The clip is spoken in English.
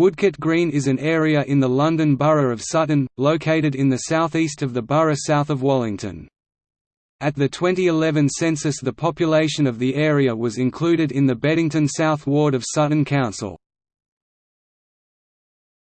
Woodcote Green is an area in the London Borough of Sutton, located in the southeast of the borough south of Wallington. At the 2011 census the population of the area was included in the Beddington South Ward of Sutton Council.